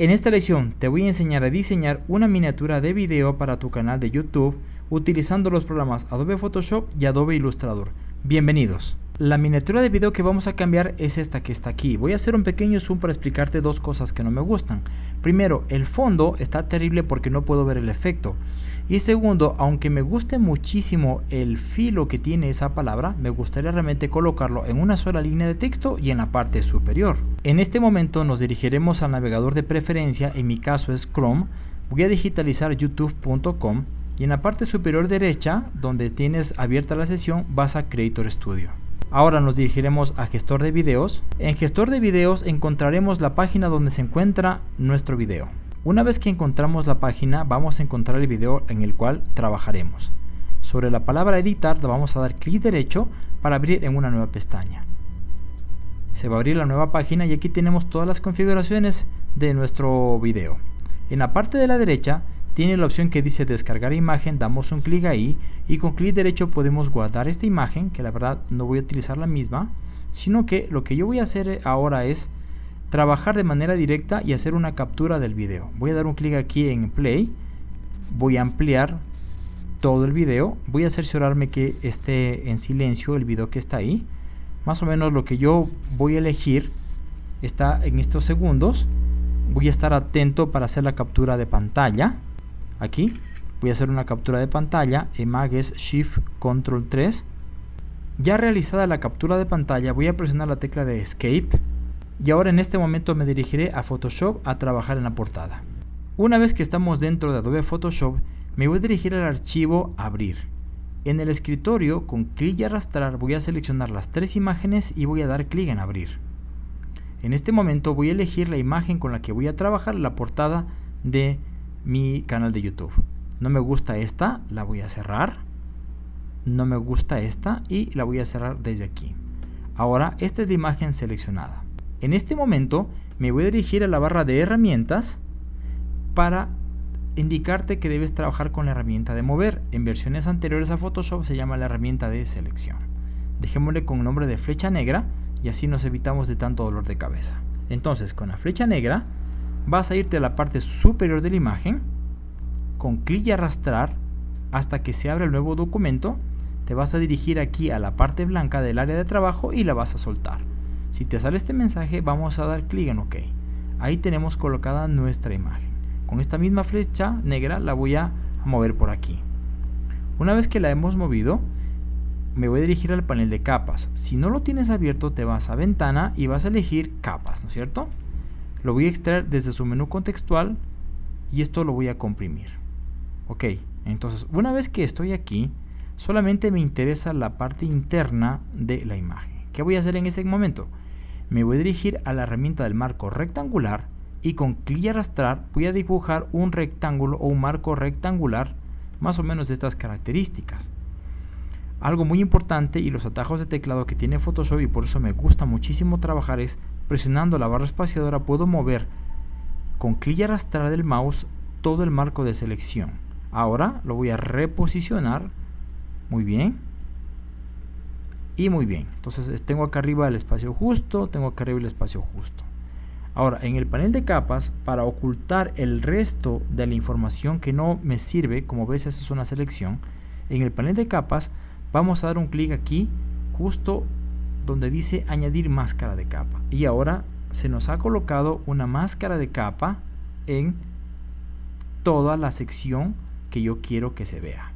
En esta lección te voy a enseñar a diseñar una miniatura de video para tu canal de YouTube utilizando los programas Adobe Photoshop y Adobe Illustrator. Bienvenidos. La miniatura de video que vamos a cambiar es esta que está aquí. Voy a hacer un pequeño zoom para explicarte dos cosas que no me gustan. Primero, el fondo está terrible porque no puedo ver el efecto. Y segundo, aunque me guste muchísimo el filo que tiene esa palabra, me gustaría realmente colocarlo en una sola línea de texto y en la parte superior. En este momento nos dirigiremos al navegador de preferencia, en mi caso es Chrome. Voy a digitalizar youtube.com y en la parte superior derecha, donde tienes abierta la sesión, vas a Creator Studio. Ahora nos dirigiremos a gestor de videos. En gestor de videos encontraremos la página donde se encuentra nuestro video. Una vez que encontramos la página vamos a encontrar el video en el cual trabajaremos. Sobre la palabra editar vamos a dar clic derecho para abrir en una nueva pestaña. Se va a abrir la nueva página y aquí tenemos todas las configuraciones de nuestro video. En la parte de la derecha tiene la opción que dice descargar imagen, damos un clic ahí y con clic derecho podemos guardar esta imagen, que la verdad no voy a utilizar la misma, sino que lo que yo voy a hacer ahora es trabajar de manera directa y hacer una captura del video. Voy a dar un clic aquí en play, voy a ampliar todo el video, voy a cerciorarme que esté en silencio el video que está ahí. Más o menos lo que yo voy a elegir está en estos segundos. Voy a estar atento para hacer la captura de pantalla. Aquí. Voy a hacer una captura de pantalla. Es Shift Control 3 ya realizada la captura de pantalla voy a presionar la tecla de Escape y ahora en este momento me dirigiré a Photoshop a trabajar en la portada una vez que estamos dentro de Adobe Photoshop me voy a dirigir al archivo Abrir en el escritorio con clic y arrastrar voy a seleccionar las tres imágenes y voy a dar clic en Abrir en este momento voy a elegir la imagen con la que voy a trabajar la portada de mi canal de YouTube. No me gusta esta, la voy a cerrar. No me gusta esta y la voy a cerrar desde aquí. Ahora, esta es la imagen seleccionada. En este momento me voy a dirigir a la barra de herramientas para indicarte que debes trabajar con la herramienta de mover. En versiones anteriores a Photoshop se llama la herramienta de selección. Dejémosle con nombre de flecha negra y así nos evitamos de tanto dolor de cabeza. Entonces con la flecha negra vas a irte a la parte superior de la imagen, con clic y arrastrar hasta que se abra el nuevo documento, te vas a dirigir aquí a la parte blanca del área de trabajo y la vas a soltar. Si te sale este mensaje, vamos a dar clic en OK. Ahí tenemos colocada nuestra imagen. Con esta misma flecha negra la voy a mover por aquí. Una vez que la hemos movido, me voy a dirigir al panel de capas. Si no lo tienes abierto, te vas a ventana y vas a elegir capas, ¿no es cierto? Lo voy a extraer desde su menú contextual y esto lo voy a comprimir. Ok, entonces una vez que estoy aquí, solamente me interesa la parte interna de la imagen. ¿Qué voy a hacer en ese momento? Me voy a dirigir a la herramienta del marco rectangular y con clic y arrastrar voy a dibujar un rectángulo o un marco rectangular más o menos de estas características. Algo muy importante y los atajos de teclado que tiene Photoshop y por eso me gusta muchísimo trabajar es presionando la barra espaciadora puedo mover con clic y arrastrar del mouse todo el marco de selección. Ahora lo voy a reposicionar. Muy bien. Y muy bien. Entonces tengo acá arriba el espacio justo, tengo acá arriba el espacio justo. Ahora, en el panel de capas, para ocultar el resto de la información que no me sirve, como ves, esa es una selección, en el panel de capas vamos a dar un clic aquí, justo donde dice añadir máscara de capa y ahora se nos ha colocado una máscara de capa en toda la sección que yo quiero que se vea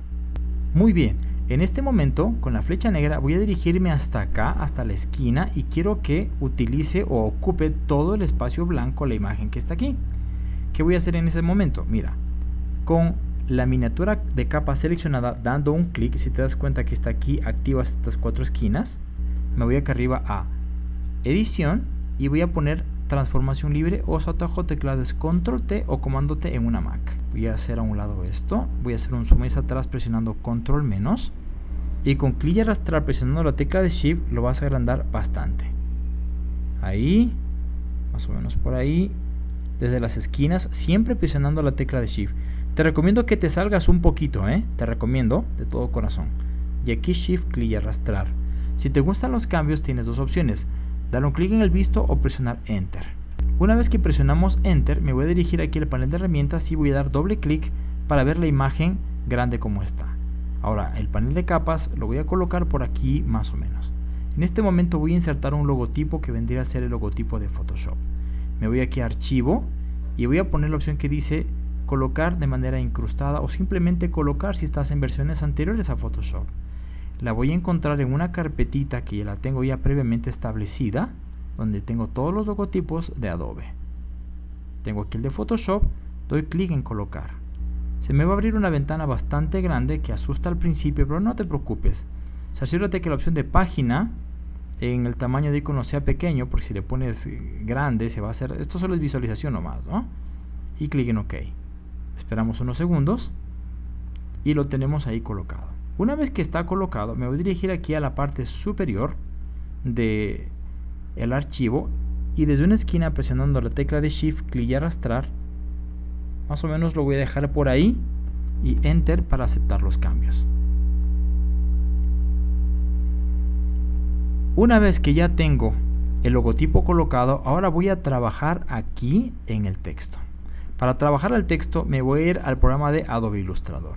muy bien en este momento con la flecha negra voy a dirigirme hasta acá hasta la esquina y quiero que utilice o ocupe todo el espacio blanco la imagen que está aquí ¿qué voy a hacer en ese momento? mira con la miniatura de capa seleccionada dando un clic si te das cuenta que está aquí activas estas cuatro esquinas me voy acá arriba a edición y voy a poner transformación libre o su atajo teclado control T o comando T en una Mac voy a hacer a un lado esto voy a hacer un zoom hacia atrás presionando control menos y con clic y arrastrar presionando la tecla de shift lo vas a agrandar bastante. Ahí más o menos por ahí desde las esquinas siempre presionando la tecla de shift. Te recomiendo que te salgas un poquito ¿eh? te recomiendo de todo corazón. Y aquí shift clic y arrastrar. Si te gustan los cambios tienes dos opciones, dar un clic en el visto o presionar Enter. Una vez que presionamos Enter, me voy a dirigir aquí al panel de herramientas y voy a dar doble clic para ver la imagen grande como está. Ahora, el panel de capas lo voy a colocar por aquí más o menos. En este momento voy a insertar un logotipo que vendría a ser el logotipo de Photoshop. Me voy aquí a Archivo y voy a poner la opción que dice colocar de manera incrustada o simplemente colocar si estás en versiones anteriores a Photoshop. La voy a encontrar en una carpetita que ya la tengo ya previamente establecida, donde tengo todos los logotipos de Adobe. Tengo aquí el de Photoshop, doy clic en colocar. Se me va a abrir una ventana bastante grande que asusta al principio, pero no te preocupes. Cerciórate que la opción de página en el tamaño de icono sea pequeño, porque si le pones grande se va a hacer, esto solo es visualización nomás, ¿no? Y clic en OK. Esperamos unos segundos y lo tenemos ahí colocado. Una vez que está colocado, me voy a dirigir aquí a la parte superior de el archivo y desde una esquina presionando la tecla de Shift, clic y arrastrar, más o menos lo voy a dejar por ahí y Enter para aceptar los cambios. Una vez que ya tengo el logotipo colocado, ahora voy a trabajar aquí en el texto. Para trabajar el texto me voy a ir al programa de Adobe Illustrator.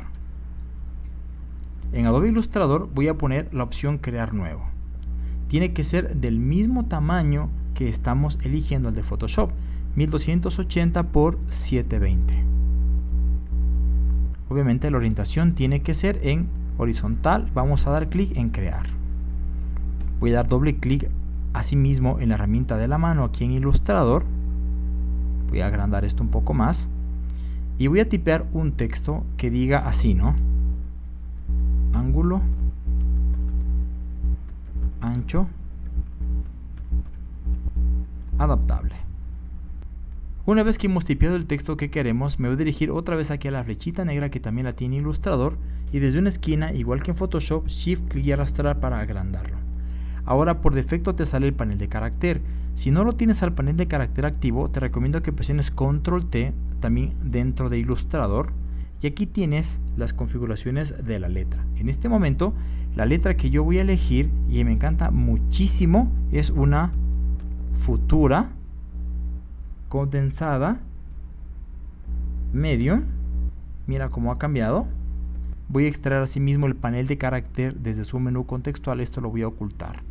En Adobe Illustrator voy a poner la opción Crear Nuevo. Tiene que ser del mismo tamaño que estamos eligiendo el de Photoshop, 1280 por 720. Obviamente la orientación tiene que ser en horizontal. Vamos a dar clic en Crear. Voy a dar doble clic asimismo en la herramienta de la mano aquí en Illustrator voy a agrandar esto un poco más y voy a tipear un texto que diga así, ¿no? Ángulo, ancho, adaptable. Una vez que hemos tipeado el texto que queremos, me voy a dirigir otra vez aquí a la flechita negra que también la tiene Illustrator y desde una esquina, igual que en Photoshop, Shift clic y arrastrar para agrandarlo. Ahora por defecto te sale el panel de carácter si no lo tienes al panel de carácter activo, te recomiendo que presiones Control T también dentro de Illustrator y aquí tienes las configuraciones de la letra. En este momento, la letra que yo voy a elegir y me encanta muchísimo es una futura condensada medium. Mira cómo ha cambiado. Voy a extraer asimismo el panel de carácter desde su menú contextual. Esto lo voy a ocultar.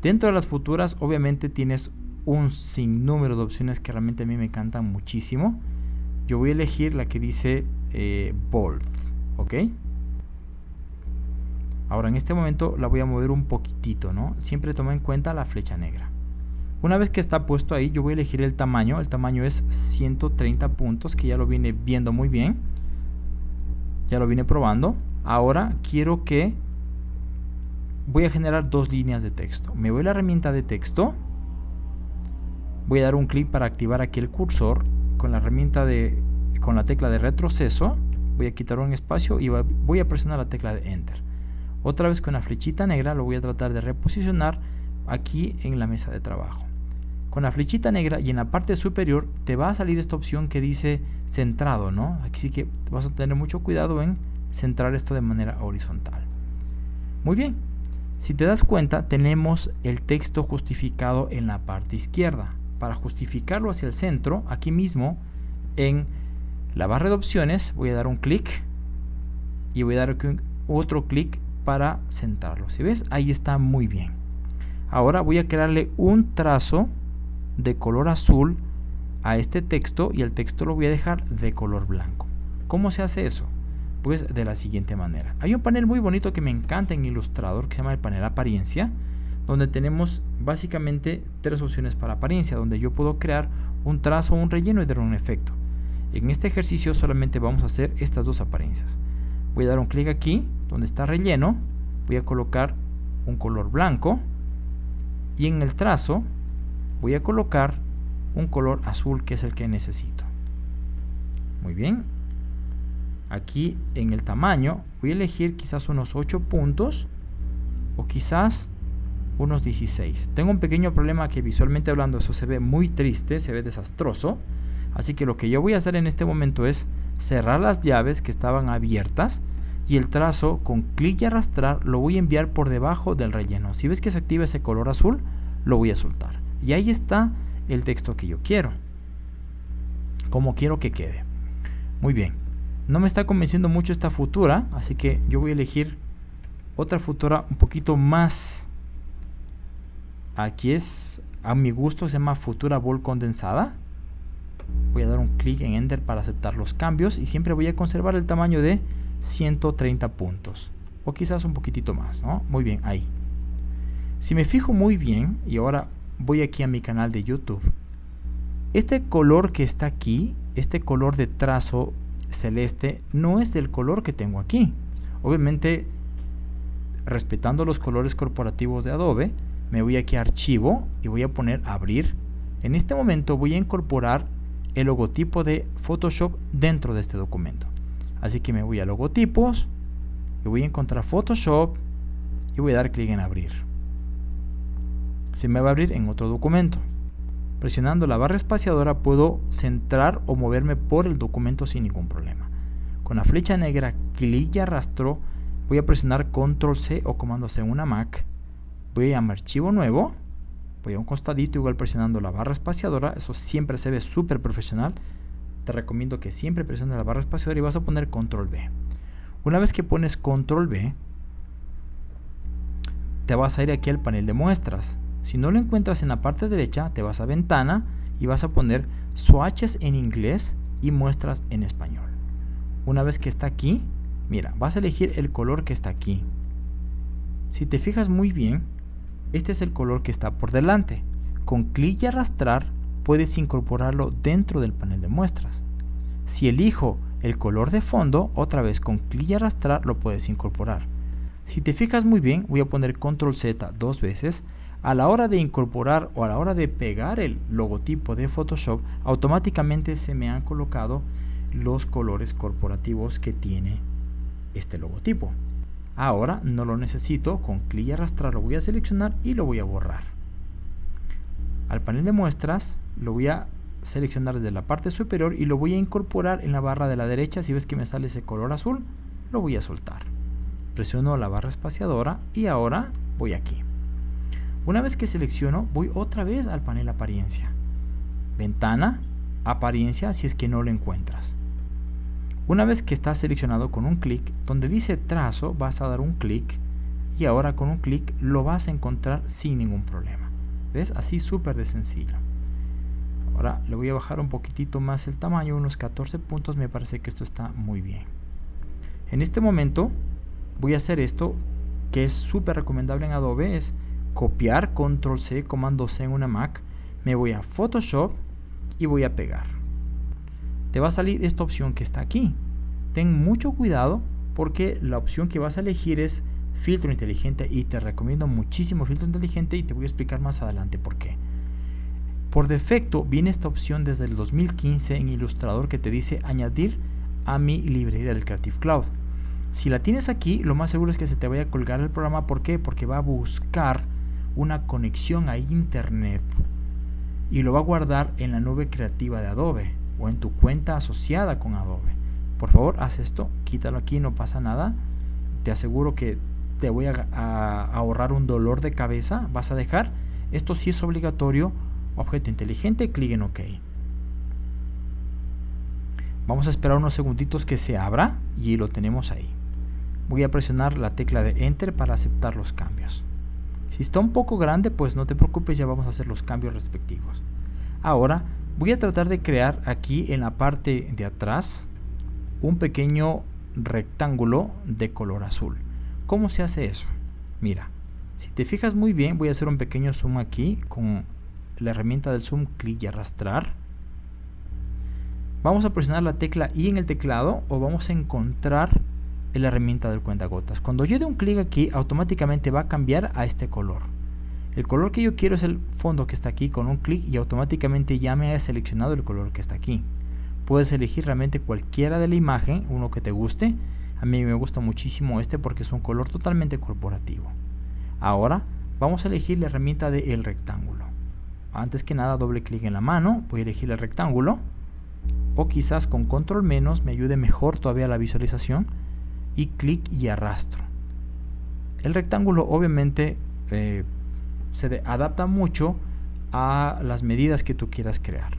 Dentro de las futuras, obviamente tienes un sinnúmero de opciones que realmente a mí me encantan muchísimo. Yo voy a elegir la que dice eh, Bold, ¿ok? Ahora en este momento la voy a mover un poquitito, ¿no? Siempre toma en cuenta la flecha negra. Una vez que está puesto ahí, yo voy a elegir el tamaño. El tamaño es 130 puntos, que ya lo vine viendo muy bien. Ya lo vine probando. Ahora quiero que voy a generar dos líneas de texto. Me voy a la herramienta de texto. Voy a dar un clic para activar aquí el cursor con la herramienta de con la tecla de retroceso. Voy a quitar un espacio y voy a presionar la tecla de Enter. Otra vez con la flechita negra lo voy a tratar de reposicionar aquí en la mesa de trabajo. Con la flechita negra y en la parte superior te va a salir esta opción que dice centrado, ¿no? Así que vas a tener mucho cuidado en centrar esto de manera horizontal. Muy bien, si te das cuenta, tenemos el texto justificado en la parte izquierda. Para justificarlo hacia el centro, aquí mismo en la barra de opciones voy a dar un clic y voy a dar otro clic para centrarlo. Si ves, ahí está muy bien. Ahora voy a crearle un trazo de color azul a este texto y el texto lo voy a dejar de color blanco. ¿Cómo se hace eso? pues de la siguiente manera. Hay un panel muy bonito que me encanta en Illustrator que se llama el panel apariencia, donde tenemos básicamente tres opciones para apariencia, donde yo puedo crear un trazo, un relleno y dar un efecto. En este ejercicio solamente vamos a hacer estas dos apariencias. Voy a dar un clic aquí, donde está relleno, voy a colocar un color blanco. Y en el trazo voy a colocar un color azul que es el que necesito. Muy bien, aquí en el tamaño voy a elegir quizás unos 8 puntos o quizás unos 16 tengo un pequeño problema que visualmente hablando eso se ve muy triste se ve desastroso así que lo que yo voy a hacer en este momento es cerrar las llaves que estaban abiertas y el trazo con clic y arrastrar lo voy a enviar por debajo del relleno si ves que se activa ese color azul lo voy a soltar y ahí está el texto que yo quiero. Como quiero que quede. Muy bien. No me está convenciendo mucho esta futura, así que yo voy a elegir otra futura un poquito más. Aquí es, a mi gusto, se llama futura bol condensada. Voy a dar un clic en Enter para aceptar los cambios y siempre voy a conservar el tamaño de 130 puntos. O quizás un poquitito más, ¿no? Muy bien, ahí. Si me fijo muy bien, y ahora voy aquí a mi canal de YouTube, este color que está aquí, este color de trazo celeste, no es del color que tengo aquí. Obviamente, respetando los colores corporativos de Adobe, me voy aquí a Archivo y voy a poner Abrir. En este momento voy a incorporar el logotipo de Photoshop dentro de este documento. Así que me voy a Logotipos y voy a encontrar Photoshop y voy a dar clic en Abrir se me va a abrir en otro documento. Presionando la barra espaciadora puedo centrar o moverme por el documento sin ningún problema. Con la flecha negra, clic y arrastro, voy a presionar Control C o Comando C en una Mac. Voy a mi archivo nuevo, voy a un costadito igual presionando la barra espaciadora, eso siempre se ve súper profesional. Te recomiendo que siempre presiones la barra espaciadora y vas a poner Control B. Una vez que pones Control B, te vas a ir aquí al panel de muestras. Si no lo encuentras en la parte derecha, te vas a ventana y vas a poner swatches en inglés y muestras en español. Una vez que está aquí, mira, vas a elegir el color que está aquí. Si te fijas muy bien, este es el color que está por delante. Con clic y arrastrar puedes incorporarlo dentro del panel de muestras. Si elijo el color de fondo, otra vez con clic y arrastrar lo puedes incorporar. Si te fijas muy bien, voy a poner control Z dos veces a la hora de incorporar o a la hora de pegar el logotipo de Photoshop, automáticamente se me han colocado los colores corporativos que tiene este logotipo. Ahora no lo necesito, con clic y arrastrar lo voy a seleccionar y lo voy a borrar. Al panel de muestras lo voy a seleccionar desde la parte superior y lo voy a incorporar en la barra de la derecha. Si ves que me sale ese color azul, lo voy a soltar. Presiono la barra espaciadora y ahora voy aquí. Una vez que selecciono, voy otra vez al panel apariencia. Ventana, apariencia si es que no lo encuentras. Una vez que está seleccionado con un clic, donde dice trazo, vas a dar un clic y ahora con un clic lo vas a encontrar sin ningún problema. ¿Ves? Así súper de sencillo. Ahora le voy a bajar un poquitito más el tamaño, unos 14 puntos, me parece que esto está muy bien. En este momento voy a hacer esto que es súper recomendable en Adobe, es copiar, control C, comando C en una Mac, me voy a Photoshop y voy a pegar. Te va a salir esta opción que está aquí. Ten mucho cuidado porque la opción que vas a elegir es filtro inteligente y te recomiendo muchísimo filtro inteligente y te voy a explicar más adelante por qué. Por defecto viene esta opción desde el 2015 en Illustrator que te dice añadir a mi librería del Creative Cloud. Si la tienes aquí, lo más seguro es que se te vaya a colgar el programa. ¿Por qué? Porque va a buscar una conexión a internet y lo va a guardar en la nube creativa de Adobe o en tu cuenta asociada con Adobe. Por favor, haz esto, quítalo aquí, no pasa nada. Te aseguro que te voy a, ahorrar un dolor de cabeza. Vas a dejar, esto sí es obligatorio, objeto inteligente, clic en OK. Vamos a esperar unos segunditos que se abra y lo tenemos ahí. Voy a presionar la tecla de Enter para aceptar los cambios. Si está un poco grande, pues no te preocupes, ya vamos a hacer los cambios respectivos. Ahora voy a tratar de crear aquí en la parte de atrás un pequeño rectángulo de color azul. ¿Cómo se hace eso? Mira, si te fijas muy bien, voy a hacer un pequeño zoom aquí con la herramienta del zoom, clic y arrastrar. Vamos a presionar la tecla I en el teclado o vamos a encontrar la herramienta del cuentagotas. Cuando yo dé un clic aquí, automáticamente va a cambiar a este color. El color que yo quiero es el fondo que está aquí con un clic y automáticamente ya me ha seleccionado el color que está aquí. Puedes elegir realmente cualquiera de la imagen, uno que te guste. A mí me gusta muchísimo este porque es un color totalmente corporativo. Ahora vamos a elegir la herramienta de el rectángulo. Antes que nada doble clic en la mano, voy a elegir el rectángulo o quizás con control menos me ayude mejor todavía la visualización y clic y arrastro. El rectángulo obviamente eh, se adapta mucho a las medidas que tú quieras crear.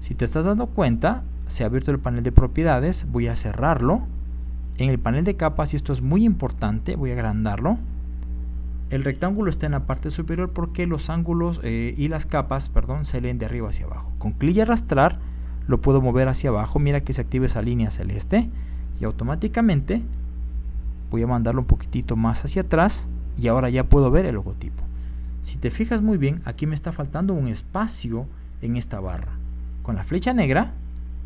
Si te estás dando cuenta, se ha abierto el panel de propiedades, voy a cerrarlo. En el panel de capas, y esto es muy importante, voy a agrandarlo. El rectángulo está en la parte superior porque los ángulos eh, y las capas, perdón, se leen de arriba hacia abajo. Con clic y arrastrar lo puedo mover hacia abajo, mira que se activa esa línea celeste y automáticamente voy a mandarlo un poquitito más hacia atrás y ahora ya puedo ver el logotipo. Si te fijas muy bien, aquí me está faltando un espacio en esta barra. Con la flecha negra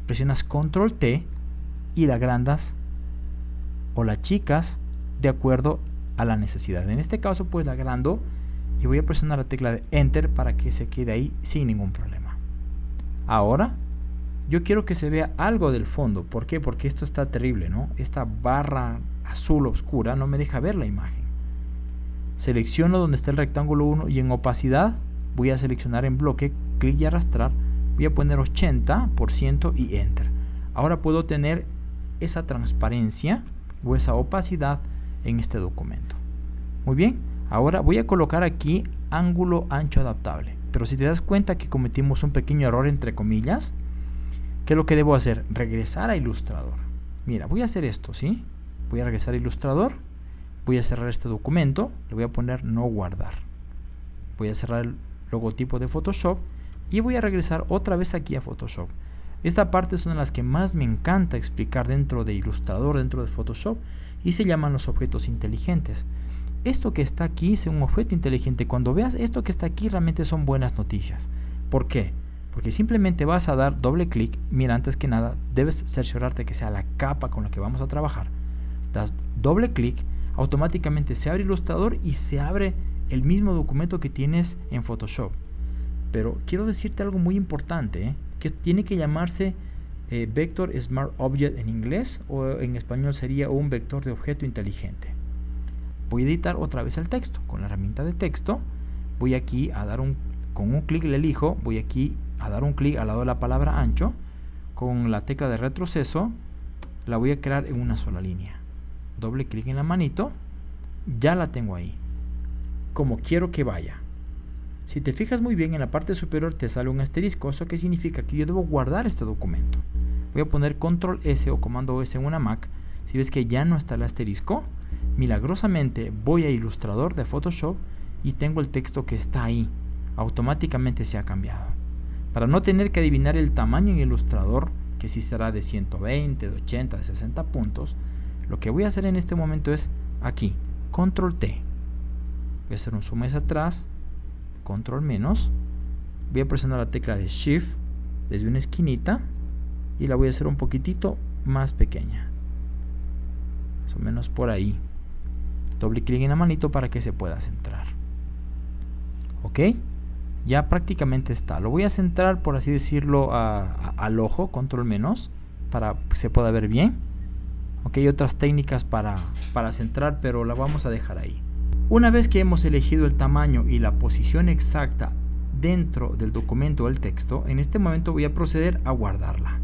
presionas control T y la agrandas o la chicas de acuerdo a la necesidad. En este caso pues la agrando y voy a presionar la tecla de enter para que se quede ahí sin ningún problema. Ahora yo quiero que se vea algo del fondo. ¿Por qué? Porque esto está terrible, ¿no? Esta barra azul oscura no me deja ver la imagen. Selecciono donde está el rectángulo 1 y en opacidad voy a seleccionar en bloque, clic y arrastrar. Voy a poner 80% y enter. Ahora puedo tener esa transparencia o esa opacidad en este documento. Muy bien, ahora voy a colocar aquí ángulo ancho adaptable. Pero si te das cuenta que cometimos un pequeño error entre comillas, ¿qué es lo que debo hacer? Regresar a Illustrator. Mira, voy a hacer esto, ¿sí? Voy a regresar a Illustrator, voy a cerrar este documento, le voy a poner no guardar. Voy a cerrar el logotipo de Photoshop y voy a regresar otra vez aquí a Photoshop. Esta parte es una de las que más me encanta explicar dentro de Illustrator, dentro de Photoshop, y se llaman los objetos inteligentes. Esto que está aquí es un objeto inteligente. Cuando veas esto que está aquí realmente son buenas noticias. ¿Por qué? Porque simplemente vas a dar doble clic. Mira, antes que nada, debes cerciorarte que sea la capa con la que vamos a trabajar. Das doble clic, automáticamente se abre Illustrator y se abre el mismo documento que tienes en Photoshop. Pero quiero decirte algo muy importante, ¿eh? que tiene que llamarse eh, Vector Smart Object en inglés o en español sería un vector de objeto inteligente. Voy a editar otra vez el texto con la herramienta de texto. Voy aquí a dar un, con un clic le elijo, voy aquí a dar un clic al lado de la palabra ancho. Con la tecla de retroceso la voy a crear en una sola línea. Doble clic en la manito, ya la tengo ahí. Como quiero que vaya. Si te fijas muy bien en la parte superior te sale un asterisco, eso que significa que yo debo guardar este documento. Voy a poner control S o comando S en una Mac. Si ves que ya no está el asterisco, milagrosamente voy a ilustrador de Photoshop y tengo el texto que está ahí. Automáticamente se ha cambiado. Para no tener que adivinar el tamaño en ilustrador, que si será de 120, de 80, de 60 puntos, lo que voy a hacer en este momento es aquí, control T. Voy a hacer un zoom hacia atrás, control menos, voy a presionar la tecla de shift desde una esquinita y la voy a hacer un poquitito más pequeña. Más o menos por ahí. Doble clic en la manito para que se pueda centrar. Ok ya prácticamente está. Lo voy a centrar por así decirlo al ojo control menos para que se pueda ver bien ok hay otras técnicas para, para centrar pero la vamos a dejar ahí una vez que hemos elegido el tamaño y la posición exacta dentro del documento o el texto, en este momento voy a proceder a guardarla.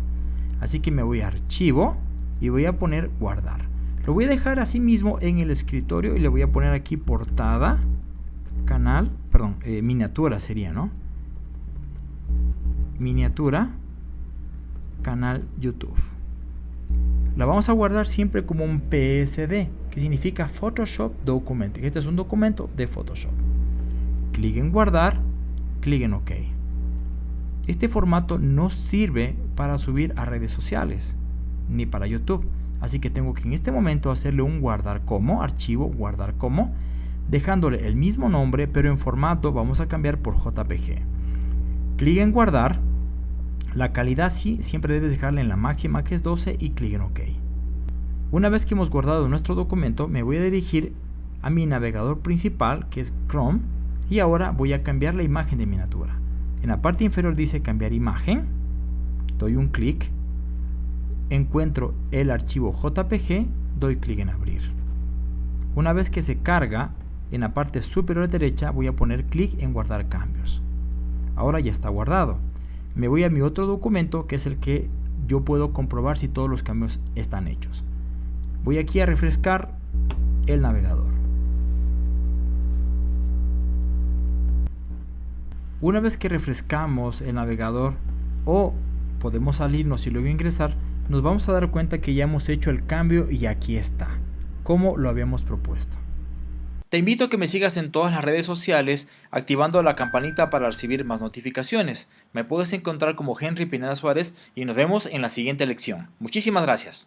Así que me voy a archivo y voy a poner guardar. Lo voy a dejar así mismo en el escritorio y le voy a poner aquí portada, canal, perdón, eh, miniatura sería, ¿no? Miniatura, canal YouTube la vamos a guardar siempre como un PSD, que significa Photoshop Document. Este es un documento de Photoshop. Clic en guardar, clic en OK. Este formato no sirve para subir a redes sociales, ni para YouTube. Así que tengo que en este momento hacerle un guardar como, archivo, guardar como, dejándole el mismo nombre, pero en formato vamos a cambiar por JPG. Clic en guardar la calidad sí, siempre debes dejarla en la máxima que es 12 y clic en OK. Una vez que hemos guardado nuestro documento, me voy a dirigir a mi navegador principal que es Chrome y ahora voy a cambiar la imagen de miniatura. En la parte inferior dice cambiar imagen, doy un clic, encuentro el archivo JPG, doy clic en abrir. Una vez que se carga, en la parte superior derecha voy a poner clic en guardar cambios. Ahora ya está guardado me voy a mi otro documento que es el que yo puedo comprobar si todos los cambios están hechos. Voy aquí a refrescar el navegador. Una vez que refrescamos el navegador o podemos salirnos y luego ingresar, nos vamos a dar cuenta que ya hemos hecho el cambio y aquí está, como lo habíamos propuesto. Te invito a que me sigas en todas las redes sociales activando la campanita para recibir más notificaciones. Me puedes encontrar como Henry Pineda Suárez y nos vemos en la siguiente lección. Muchísimas gracias.